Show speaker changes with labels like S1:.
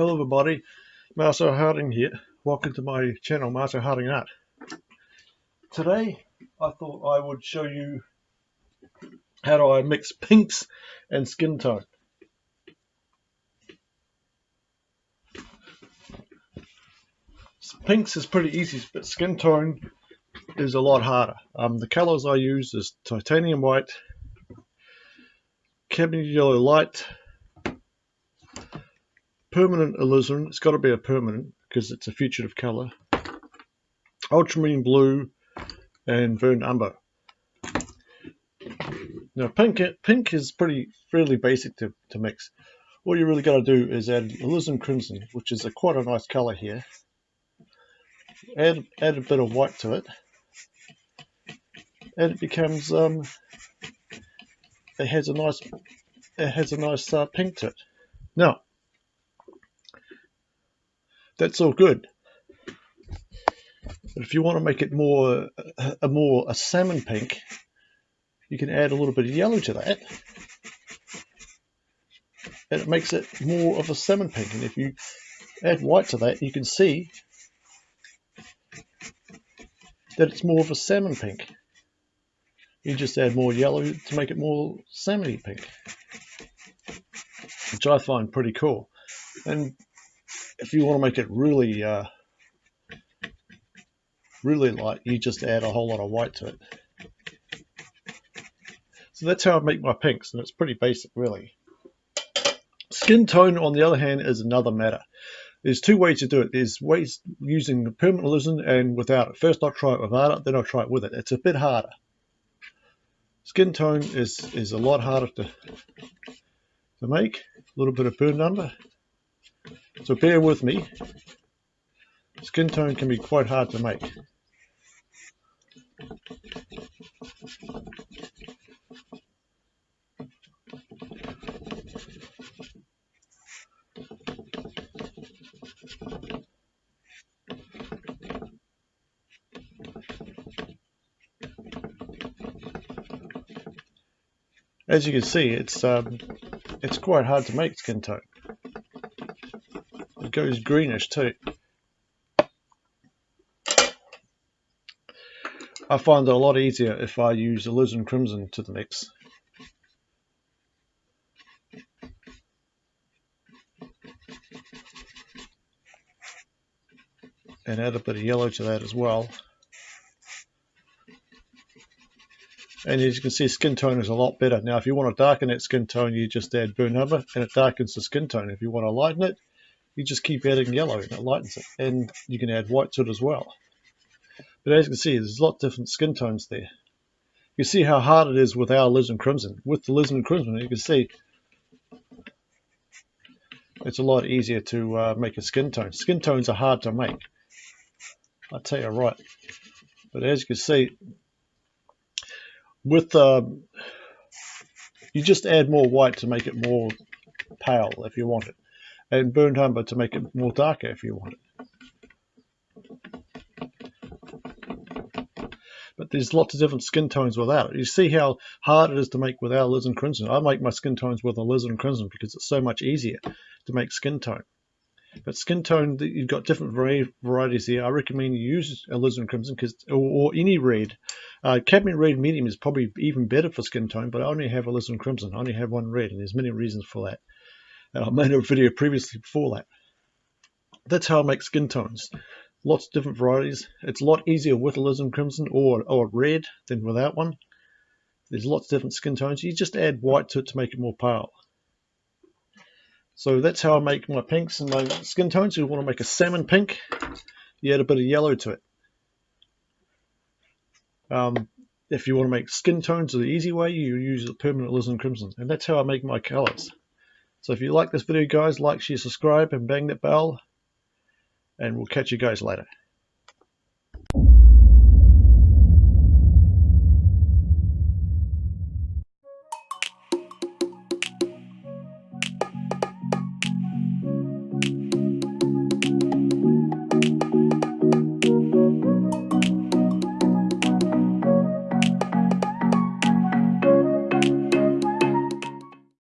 S1: Hello everybody, Marcel Harding here. Welcome to my channel, Marcel Harding Art. Today I thought I would show you how do I mix pinks and skin tone. Pinks is pretty easy, but skin tone is a lot harder. Um, the colors I use is titanium white, cadmium yellow light, permanent alizarin. It's got to be a permanent because it's a fugitive color. Ultramarine blue and burnt umber. Now pink pink is pretty fairly basic to, to mix. All you really got to do is add alizarin crimson, which is a quite a nice color here. Add add a bit of white to it, and it becomes um, it has a nice it has a nice uh, pink to it. Now that's all good. But if you want to make it more a more a salmon pink, you can add a little bit of yellow to that. And it makes it more of a salmon pink. And if you add white to that, you can see that it's more of a salmon pink. You just add more yellow to make it more salmony pink, which I find pretty cool. And if you want to make it really, uh, really light, you just add a whole lot of white to it. So that's how I make my pinks, and it's pretty basic, really. Skin tone, on the other hand, is another matter. There's two ways to do it. There's ways using permanent alizarin and without it. First I'll try it without it, then I'll try it with it. It's a bit harder. Skin tone is, is a lot harder to, to make. A little bit of burnt umber, so bear with me. Skin tone can be quite hard to make. As you can see, it's um, it's quite hard to make skin tone. Goes greenish too. I find it a lot easier if I use alizarin crimson to the mix. And add a bit of yellow to that as well. And as you can see, skin tone is a lot better. Now, if you want to darken that skin tone, you just add burnt umber, and it darkens the skin tone. If you want to lighten it, you just keep adding yellow and it lightens it. And you can add white to it as well. But as you can see, there's a lot of different skin tones there. You see how hard it is with our alizarin crimson. With the alizarin crimson, you can see it's a lot easier to uh, make a skin tone. Skin tones are hard to make. I tell you right. But as you can see, with uh, you just add more white to make it more pale if you want it and burnt umber to make it more darker if you want it. But there's lots of different skin tones without it. You see how hard it is to make without alizarin crimson. I make my skin tones with alizarin crimson because it's so much easier to make skin tone. But skin tone, you've got different varieties here. I recommend you use alizarin crimson because, or, or, any red. Uh, cadmium red medium is probably even better for skin tone, but I only have alizarin crimson. I only have one red, and there's many reasons for that. And I made a video previously before that. That's how I make skin tones. Lots of different varieties. It's a lot easier with a alizarin crimson or, or red than without one. There's lots of different skin tones. You just add white to it to make it more pale. So that's how I make my pinks and my skin tones. If you want to make a salmon pink, you add a bit of yellow to it. Um, if you want to make skin tones the easy way, you use a permanent alizarin crimson. And that's how I make my colors. So if you like this video, guys, like, share, subscribe, and bang that bell. And we'll catch you guys later.